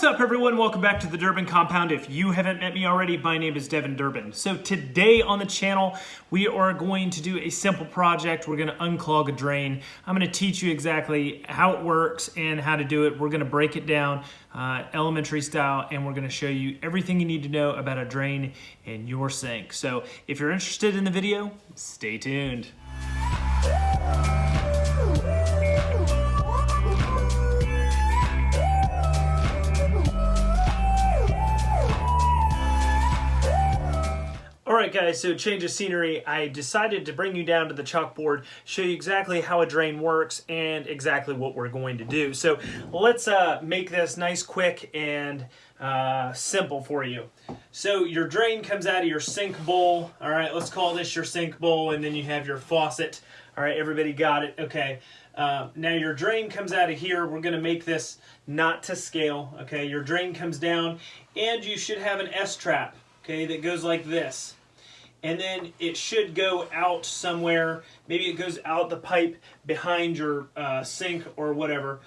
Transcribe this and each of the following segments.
What's up everyone? Welcome back to the Durbin Compound. If you haven't met me already, my name is Devin Durbin. So today on the channel, we are going to do a simple project. We're gonna unclog a drain. I'm gonna teach you exactly how it works and how to do it. We're gonna break it down uh, elementary style and we're gonna show you everything you need to know about a drain in your sink. So if you're interested in the video, stay tuned. Alright guys, so change of scenery. I decided to bring you down to the chalkboard, show you exactly how a drain works and exactly what we're going to do. So let's uh, make this nice, quick, and uh, simple for you. So your drain comes out of your sink bowl. Alright, let's call this your sink bowl and then you have your faucet. Alright, everybody got it? Okay. Uh, now your drain comes out of here. We're going to make this not to scale. Okay, your drain comes down and you should have an S-trap. Okay, that goes like this and then it should go out somewhere. Maybe it goes out the pipe behind your uh, sink or whatever.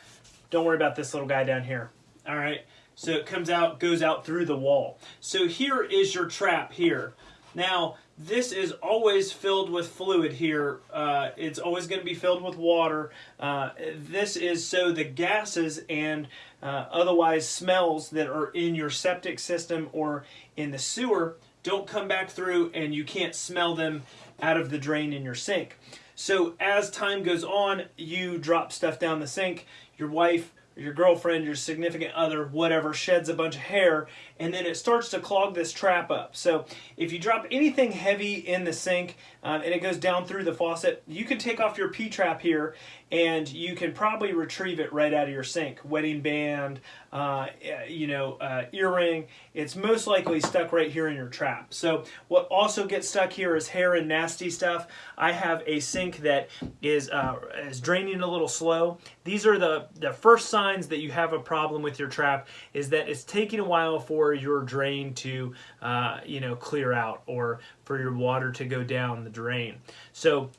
Don't worry about this little guy down here. All right. So it comes out, goes out through the wall. So here is your trap here. Now, this is always filled with fluid here. Uh, it's always going to be filled with water. Uh, this is so the gases and uh, otherwise smells that are in your septic system or in the sewer don't come back through and you can't smell them out of the drain in your sink. So as time goes on, you drop stuff down the sink, your wife your girlfriend, your significant other, whatever, sheds a bunch of hair, and then it starts to clog this trap up. So if you drop anything heavy in the sink um, and it goes down through the faucet, you can take off your P-trap here and you can probably retrieve it right out of your sink. Wedding band, uh, you know, uh, earring, it's most likely stuck right here in your trap. So what also gets stuck here is hair and nasty stuff. I have a sink that is, uh, is draining a little slow. These are the, the first signs signs that you have a problem with your trap is that it's taking a while for your drain to, uh, you know, clear out or for your water to go down the drain. So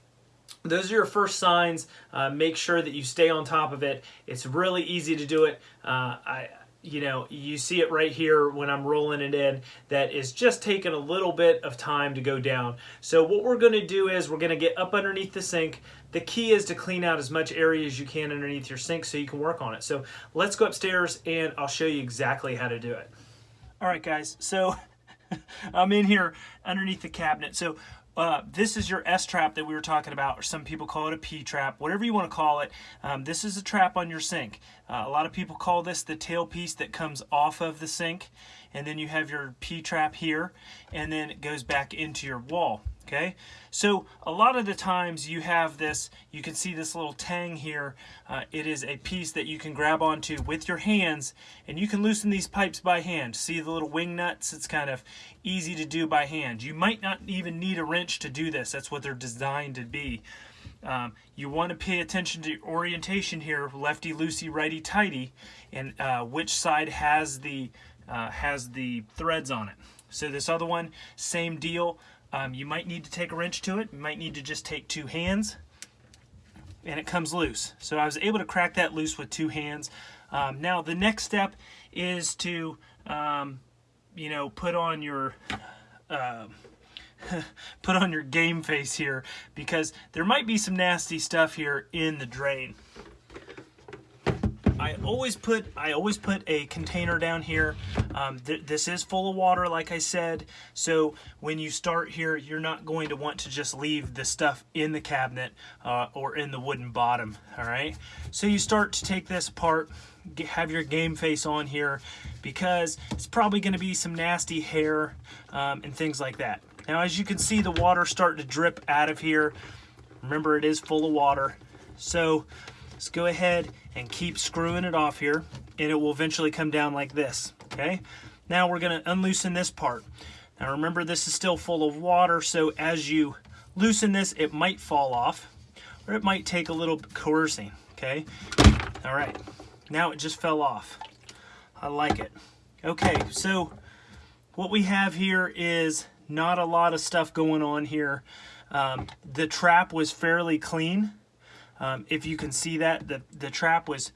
those are your first signs. Uh, make sure that you stay on top of it. It's really easy to do it. Uh, I, you know, you see it right here when I'm rolling it in that is just taking a little bit of time to go down. So what we're going to do is we're going to get up underneath the sink. The key is to clean out as much area as you can underneath your sink so you can work on it. So let's go upstairs and I'll show you exactly how to do it. All right, guys, so I'm in here underneath the cabinet. So uh, this is your S-trap that we were talking about, or some people call it a P-trap, whatever you want to call it. Um, this is a trap on your sink. Uh, a lot of people call this the tailpiece that comes off of the sink, and then you have your P-trap here, and then it goes back into your wall okay? So a lot of the times you have this you can see this little tang here. Uh, it is a piece that you can grab onto with your hands and you can loosen these pipes by hand. See the little wing nuts? It's kind of easy to do by hand. You might not even need a wrench to do this. That's what they're designed to be. Um, you want to pay attention to orientation here lefty loosey righty tighty and uh, which side has the uh, has the threads on it. So this other one same deal um, you might need to take a wrench to it. You might need to just take two hands and it comes loose. So I was able to crack that loose with two hands. Um, now the next step is to, um, you know, put on your, uh, put on your game face here because there might be some nasty stuff here in the drain. I always put I always put a container down here. Um, th this is full of water, like I said. So when you start here, you're not going to want to just leave the stuff in the cabinet uh, or in the wooden bottom. All right. So you start to take this apart, get, have your game face on here, because it's probably going to be some nasty hair um, and things like that. Now, as you can see, the water starting to drip out of here. Remember, it is full of water. So Let's go ahead and keep screwing it off here and it will eventually come down like this, okay? Now we're gonna unloosen this part. Now remember this is still full of water, so as you loosen this, it might fall off or it might take a little coercing, okay? All right, now it just fell off. I like it. Okay, so what we have here is not a lot of stuff going on here. Um, the trap was fairly clean. Um, if you can see that, the, the trap was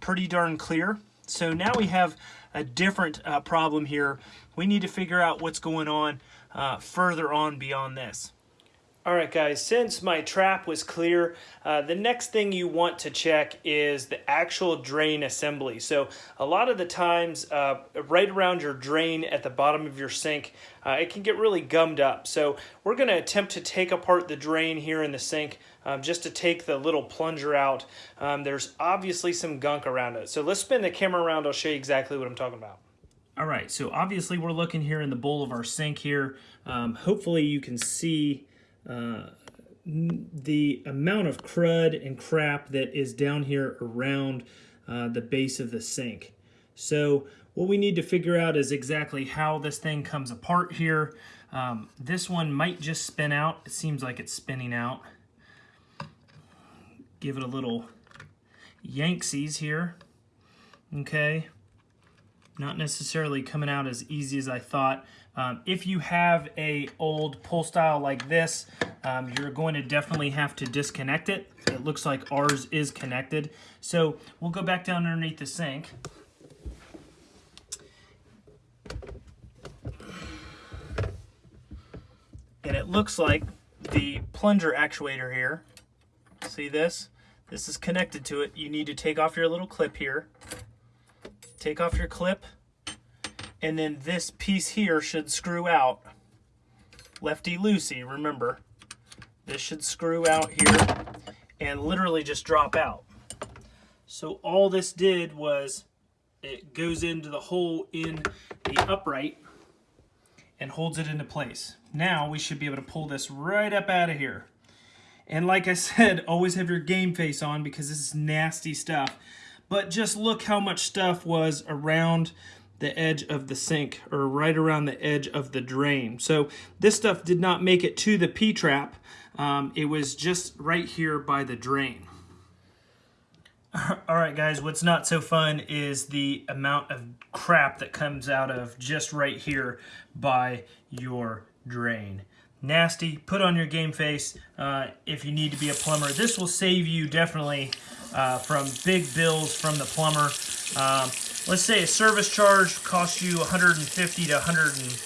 pretty darn clear. So now we have a different uh, problem here. We need to figure out what's going on uh, further on beyond this. All right, guys, since my trap was clear, uh, the next thing you want to check is the actual drain assembly. So a lot of the times, uh, right around your drain at the bottom of your sink, uh, it can get really gummed up. So we're gonna attempt to take apart the drain here in the sink um, just to take the little plunger out. Um, there's obviously some gunk around it. So let's spin the camera around, I'll show you exactly what I'm talking about. All right, so obviously we're looking here in the bowl of our sink here. Um, hopefully you can see uh, the amount of crud and crap that is down here around uh, the base of the sink. So what we need to figure out is exactly how this thing comes apart here. Um, this one might just spin out. It seems like it's spinning out. Give it a little yanksies here. Okay. Not necessarily coming out as easy as I thought. Um, if you have a old pull style like this, um, you're going to definitely have to disconnect it. It looks like ours is connected. So we'll go back down underneath the sink. And it looks like the plunger actuator here, see this? This is connected to it. You need to take off your little clip here. Take off your clip and then this piece here should screw out lefty-loosey, remember. This should screw out here and literally just drop out. So all this did was it goes into the hole in the upright and holds it into place. Now we should be able to pull this right up out of here. And like I said, always have your game face on because this is nasty stuff. But just look how much stuff was around the edge of the sink or right around the edge of the drain. So this stuff did not make it to the P-trap. Um, it was just right here by the drain. All right, guys, what's not so fun is the amount of crap that comes out of just right here by your drain. Nasty, put on your game face uh, if you need to be a plumber. This will save you definitely uh, from big bills from the plumber. Um, let's say a service charge costs you 150 to 100 and,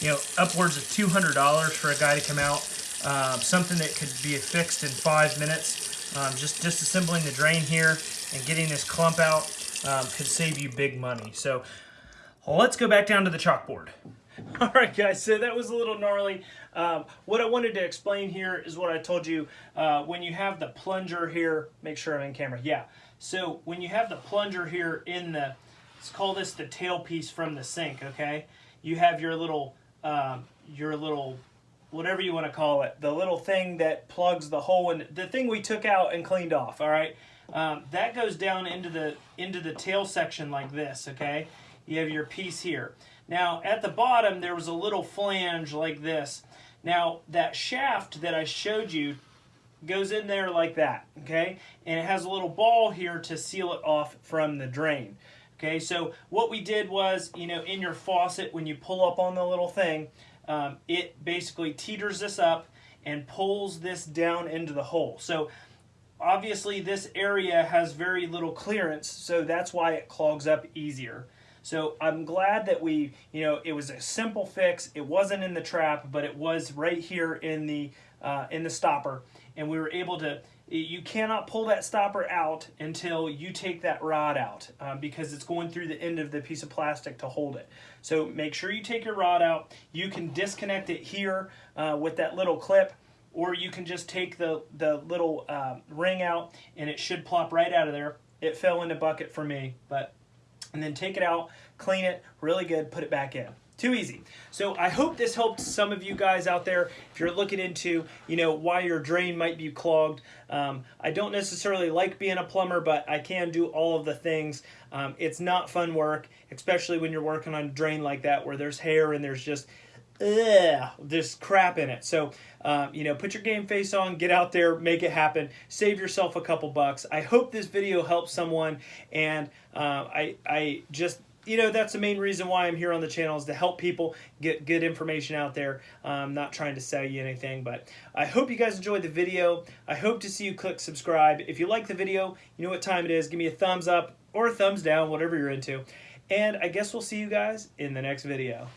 you know, upwards of $200 for a guy to come out. Uh, something that could be fixed in five minutes. Um, just disassembling the drain here and getting this clump out um, could save you big money. So let's go back down to the chalkboard. All right, guys, so that was a little gnarly. Um, what I wanted to explain here is what I told you. Uh, when you have the plunger here, make sure I'm in camera, yeah. So when you have the plunger here in the let's call this the tailpiece from the sink, okay? You have your little, um, your little, whatever you want to call it, the little thing that plugs the hole and the thing we took out and cleaned off, all right? Um, that goes down into the into the tail section like this, okay? You have your piece here. Now, at the bottom, there was a little flange like this. Now, that shaft that I showed you goes in there like that, okay? And it has a little ball here to seal it off from the drain. Okay, so what we did was, you know, in your faucet, when you pull up on the little thing, um, it basically teeters this up and pulls this down into the hole. So obviously this area has very little clearance, so that's why it clogs up easier. So I'm glad that we, you know, it was a simple fix. It wasn't in the trap, but it was right here in the uh, in the stopper, and we were able to you cannot pull that stopper out until you take that rod out um, because it's going through the end of the piece of plastic to hold it. So make sure you take your rod out. You can disconnect it here uh, with that little clip or you can just take the, the little uh, ring out and it should plop right out of there. It fell in the bucket for me, but and then take it out, clean it really good, put it back in. Too easy. So I hope this helped some of you guys out there if you're looking into, you know, why your drain might be clogged. Um, I don't necessarily like being a plumber, but I can do all of the things. Um, it's not fun work, especially when you're working on a drain like that where there's hair and there's just ugh, there's crap in it. So, um, you know, put your game face on, get out there, make it happen, save yourself a couple bucks. I hope this video helps someone, and uh, I, I just you know that's the main reason why I'm here on the channel is to help people get good information out there. I'm not trying to sell you anything, but I hope you guys enjoyed the video. I hope to see you click subscribe. If you like the video, you know what time it is. Give me a thumbs up or a thumbs down, whatever you're into. And I guess we'll see you guys in the next video.